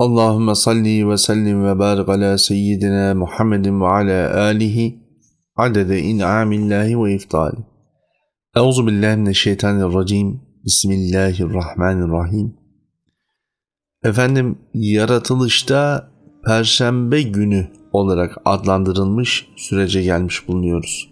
Allahümme salli ve sellim ve barik ala seyyidina Muhammedin ve ala alihi adede in'amillahi ve iftali. Euzu billahi mineşşeytanirracim. Bismillahirrahmanirrahim. Efendim yaratılışta perşembe günü olarak adlandırılmış sürece gelmiş bulunuyoruz.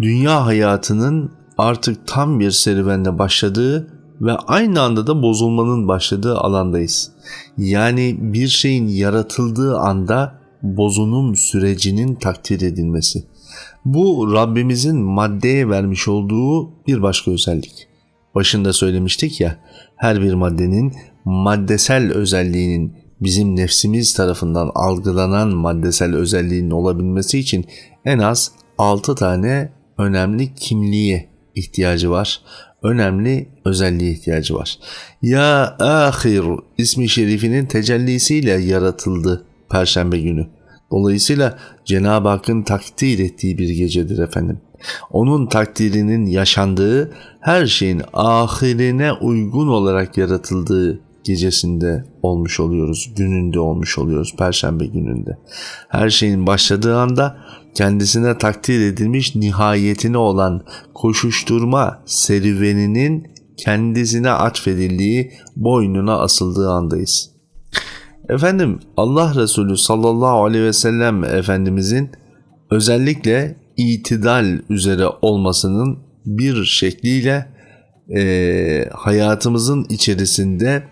Dünya hayatının artık tam bir serüvenle başladığı ve aynı anda da bozulmanın başladığı alandayız. Yani bir şeyin yaratıldığı anda bozunum sürecinin takdir edilmesi. Bu Rabbimizin maddeye vermiş olduğu bir başka özellik. Başında söylemiştik ya, her bir maddenin maddesel özelliğinin bizim nefsimiz tarafından algılanan maddesel özelliğinin olabilmesi için en az 6 tane önemli kimliğe ihtiyacı var önemli özelliğe ihtiyacı var. Ya ahir ismi şerifinin tecellisiyle yaratıldı Perşembe günü. Dolayısıyla Cenab-ı Hakk'ın takdir ettiği bir gecedir efendim. Onun takdirinin yaşandığı her şeyin ahirine uygun olarak yaratıldığı gecesinde olmuş oluyoruz, gününde olmuş oluyoruz, perşembe gününde. Her şeyin başladığı anda kendisine takdir edilmiş nihayetine olan koşuşturma serüveninin kendisine atfedildiği, boynuna asıldığı andayız. Efendim Allah Resulü sallallahu aleyhi ve sellem Efendimizin özellikle itidal üzere olmasının bir şekliyle e, hayatımızın içerisinde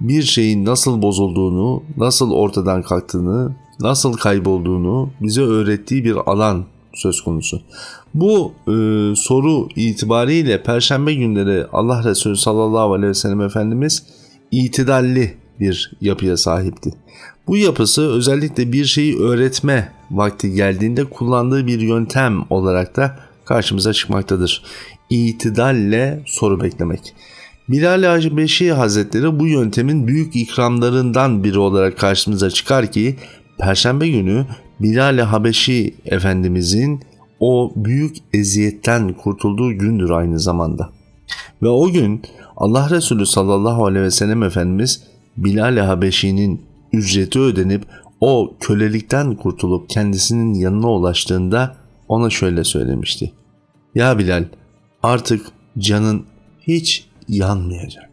bir şeyin nasıl bozulduğunu, nasıl ortadan kalktığını, nasıl kaybolduğunu bize öğrettiği bir alan söz konusu. Bu e, soru itibariyle Perşembe günleri Allah Resulü sallallahu aleyhi ve sellem Efendimiz itidalli bir yapıya sahipti. Bu yapısı özellikle bir şeyi öğretme vakti geldiğinde kullandığı bir yöntem olarak da karşımıza çıkmaktadır. İtidalle soru beklemek. Bilal-i Habeşi Hazretleri bu yöntemin büyük ikramlarından biri olarak karşımıza çıkar ki Perşembe günü Bilal-i Habeşi Efendimizin o büyük eziyetten kurtulduğu gündür aynı zamanda. Ve o gün Allah Resulü sallallahu aleyhi ve sellem Efendimiz Bilal-i Habeşi'nin ücreti ödenip o kölelikten kurtulup kendisinin yanına ulaştığında ona şöyle söylemişti. Ya Bilal artık canın hiç yanmayacak.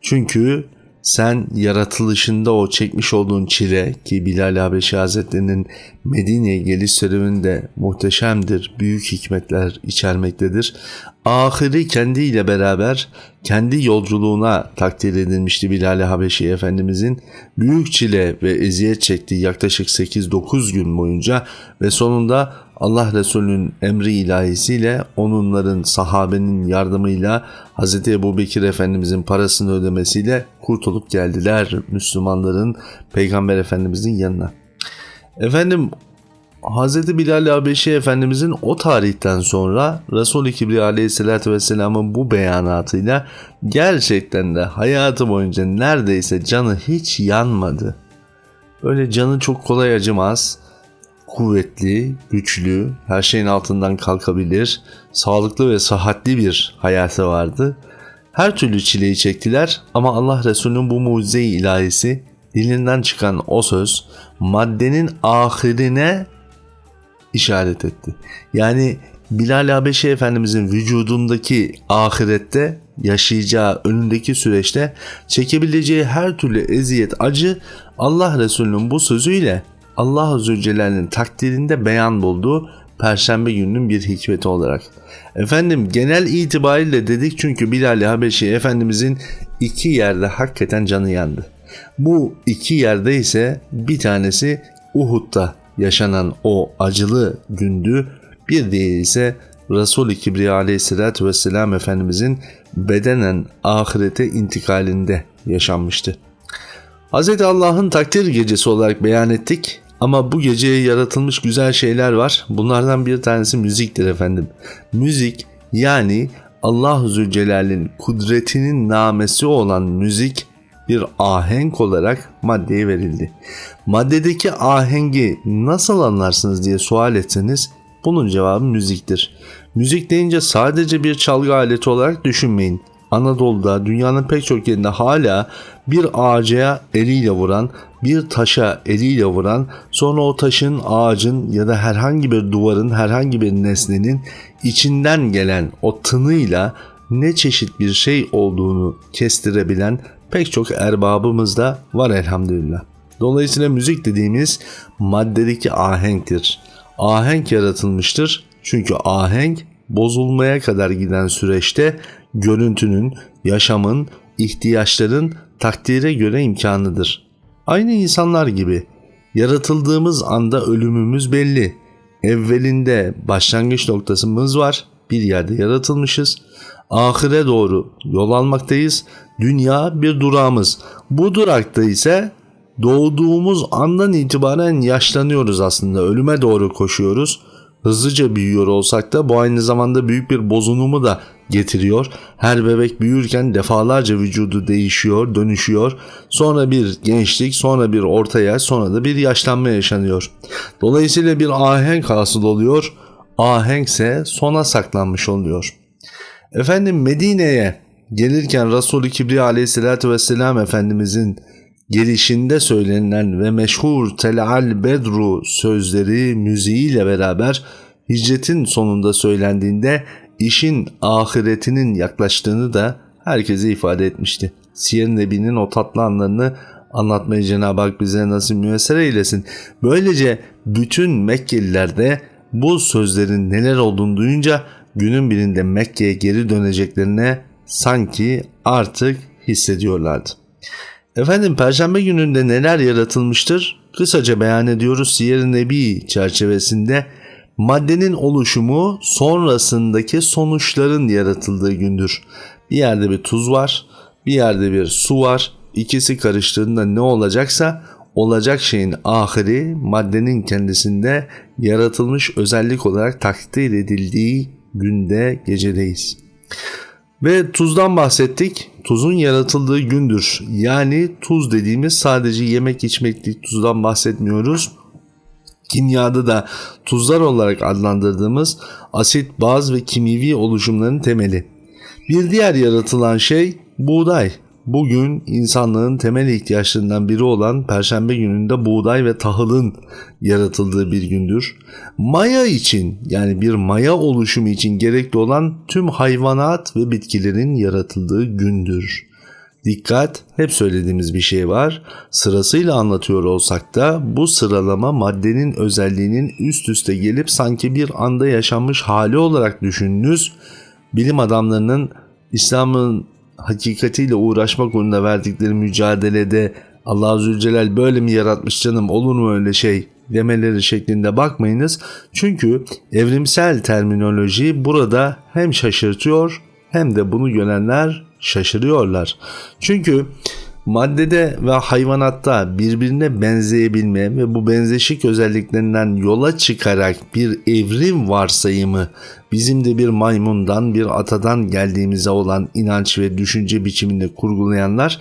Çünkü sen yaratılışında o çekmiş olduğun çile ki Bilal Habeşi Hazretleri'nin Medine'ye geliş serüveninde muhteşemdir, büyük hikmetler içermektedir. Ahiri kendiyle beraber kendi yolculuğuna takdir edilmişti Bilal Habeşi Efendimizin. Büyük çile ve eziyet çektiği yaklaşık 8-9 gün boyunca ve sonunda Allah Resulü'nün emri ilahisiyle onunların sahabenin yardımıyla Hz. Ebu Bekir Efendimizin parasını ödemesiyle kurtulup geldiler Müslümanların Peygamber Efendimizin yanına. Efendim Hz. Bilal Habeşi Efendimizin o tarihten sonra Resul-i Kibriya Aleyhisselatü Vesselam'ın bu beyanatıyla gerçekten de hayatı boyunca neredeyse canı hiç yanmadı. Öyle canı çok kolay acımaz kuvvetli, güçlü, her şeyin altından kalkabilir, sağlıklı ve sıhhatli bir hayatı vardı. Her türlü çileyi çektiler ama Allah Resulü'nün bu mucize ilahisi dilinden çıkan o söz maddenin ahirine işaret etti. Yani Bilal Habeşi Efendimizin vücudundaki ahirette yaşayacağı önündeki süreçte çekebileceği her türlü eziyet acı Allah Resulü'nün bu sözüyle Allah Zülcelal'in takdirinde beyan bulduğu Perşembe gününün bir hikmeti olarak. Efendim genel itibariyle dedik çünkü Bilal-i Habeşi Efendimizin iki yerde hakikaten canı yandı. Bu iki yerde ise bir tanesi Uhud'da yaşanan o acılı gündü. Bir diğeri ise Resul-i Kibriya aleyhissalatü vesselam Efendimizin bedenen ahirete intikalinde yaşanmıştı. Hz. Allah'ın takdir gecesi olarak beyan ettik. Ama bu geceye yaratılmış güzel şeyler var. Bunlardan bir tanesi müziktir efendim. Müzik yani Allah Zülcelal'in kudretinin namesi olan müzik bir ahenk olarak maddeye verildi. Maddedeki ahengi nasıl anlarsınız diye sual etseniz bunun cevabı müziktir. Müzik deyince sadece bir çalgı aleti olarak düşünmeyin. Anadolu'da dünyanın pek çok yerinde hala bir ağaca eliyle vuran, bir taşa eliyle vuran, sonra o taşın, ağacın ya da herhangi bir duvarın, herhangi bir nesnenin içinden gelen o tınıyla ne çeşit bir şey olduğunu kestirebilen pek çok erbabımız da var elhamdülillah. Dolayısıyla müzik dediğimiz maddedeki ahenktir. Ahenk yaratılmıştır. Çünkü ahenk bozulmaya kadar giden süreçte görüntünün, yaşamın, ihtiyaçların takdire göre imkanıdır. Aynı insanlar gibi yaratıldığımız anda ölümümüz belli. Evvelinde başlangıç noktasımız var. Bir yerde yaratılmışız. Ahire doğru yol almaktayız. Dünya bir durağımız. Bu durakta ise doğduğumuz andan itibaren yaşlanıyoruz aslında. Ölüme doğru koşuyoruz. Hızlıca büyüyor olsak da bu aynı zamanda büyük bir bozunumu da getiriyor. Her bebek büyürken defalarca vücudu değişiyor, dönüşüyor. Sonra bir gençlik, sonra bir orta yaş, sonra da bir yaşlanma yaşanıyor. Dolayısıyla bir ahenk hasıl oluyor. Ahenkse sona saklanmış oluyor. Efendim Medine'ye gelirken Resul-i Kibriya aleyhissalatü vesselam Efendimizin gelişinde söylenilen ve meşhur Tel'al Bedru sözleri müziğiyle beraber hicretin sonunda söylendiğinde işin ahiretinin yaklaştığını da herkese ifade etmişti. Siyer Nebi'nin o tatlı anlarını anlatmayı Cenab-ı Hak bize nasıl müyesser eylesin. Böylece bütün Mekkeliler de bu sözlerin neler olduğunu duyunca günün birinde Mekke'ye geri döneceklerine sanki artık hissediyorlardı. Efendim Perşembe gününde neler yaratılmıştır? Kısaca beyan ediyoruz Siyer-i Nebi çerçevesinde maddenin oluşumu sonrasındaki sonuçların yaratıldığı gündür. Bir yerde bir tuz var, bir yerde bir su var. İkisi karıştığında ne olacaksa olacak şeyin ahiri maddenin kendisinde yaratılmış özellik olarak takdir edildiği günde gecedeyiz. Ve tuzdan bahsettik. Tuzun yaratıldığı gündür. Yani tuz dediğimiz sadece yemek içmeklik tuzdan bahsetmiyoruz. Kimyada da tuzlar olarak adlandırdığımız asit, baz ve kimyevi oluşumların temeli. Bir diğer yaratılan şey buğday. Bugün insanlığın temel ihtiyaçlarından biri olan Perşembe gününde buğday ve tahılın yaratıldığı bir gündür. Maya için yani bir maya oluşumu için gerekli olan tüm hayvanat ve bitkilerin yaratıldığı gündür. Dikkat, hep söylediğimiz bir şey var. Sırasıyla anlatıyor olsak da bu sıralama maddenin özelliğinin üst üste gelip sanki bir anda yaşanmış hali olarak düşününüz. Bilim adamlarının İslam'ın hakikatiyle uğraşmak uğruna verdikleri mücadelede Allah Zülcelal böyle mi yaratmış canım olur mu öyle şey demeleri şeklinde bakmayınız. Çünkü evrimsel terminoloji burada hem şaşırtıyor hem de bunu görenler şaşırıyorlar. Çünkü maddede ve hayvanatta birbirine benzeyebilme ve bu benzeşik özelliklerinden yola çıkarak bir evrim varsayımı bizim de bir maymundan bir atadan geldiğimize olan inanç ve düşünce biçiminde kurgulayanlar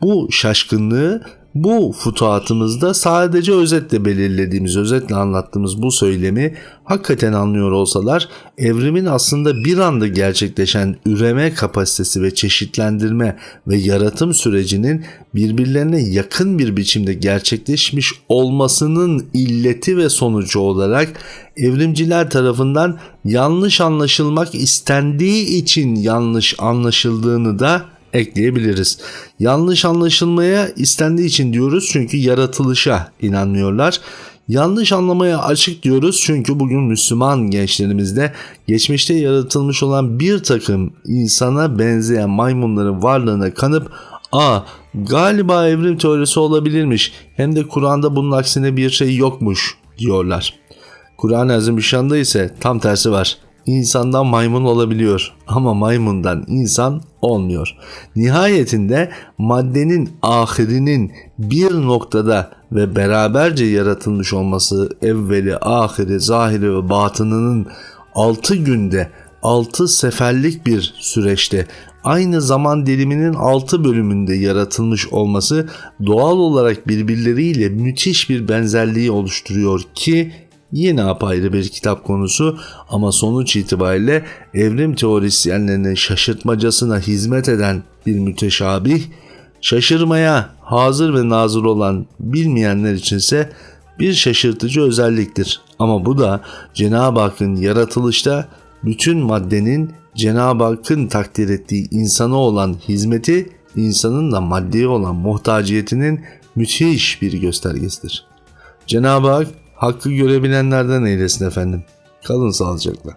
bu şaşkınlığı bu futuhatımızda sadece özetle belirlediğimiz, özetle anlattığımız bu söylemi hakikaten anlıyor olsalar evrimin aslında bir anda gerçekleşen üreme kapasitesi ve çeşitlendirme ve yaratım sürecinin birbirlerine yakın bir biçimde gerçekleşmiş olmasının illeti ve sonucu olarak evrimciler tarafından yanlış anlaşılmak istendiği için yanlış anlaşıldığını da ekleyebiliriz. Yanlış anlaşılmaya istendiği için diyoruz çünkü yaratılışa inanmıyorlar. Yanlış anlamaya açık diyoruz çünkü bugün Müslüman gençlerimizde geçmişte yaratılmış olan bir takım insana benzeyen maymunların varlığına kanıp ''Aa galiba evrim teorisi olabilirmiş hem de Kur'an'da bunun aksine bir şey yokmuş.'' diyorlar. Kur'an-ı Azimüşşan'da ise tam tersi var. İnsandan maymun olabiliyor ama maymundan insan olmuyor. Nihayetinde maddenin ahirinin bir noktada ve beraberce yaratılmış olması evveli, ahiri, zahiri ve batınının 6 günde 6 seferlik bir süreçte aynı zaman diliminin 6 bölümünde yaratılmış olması doğal olarak birbirleriyle müthiş bir benzerliği oluşturuyor ki yine apayrı bir kitap konusu ama sonuç itibariyle evrim teorisyenlerinin şaşırtmacasına hizmet eden bir müteşabih, şaşırmaya hazır ve nazır olan bilmeyenler içinse bir şaşırtıcı özelliktir. Ama bu da Cenab-ı Hakk'ın yaratılışta bütün maddenin Cenab-ı Hakk'ın takdir ettiği insana olan hizmeti, insanın da maddeye olan muhtaciyetinin müthiş bir göstergesidir. Cenab-ı Hak hakkı görebilenlerden eylesin efendim. Kalın sağlıcakla.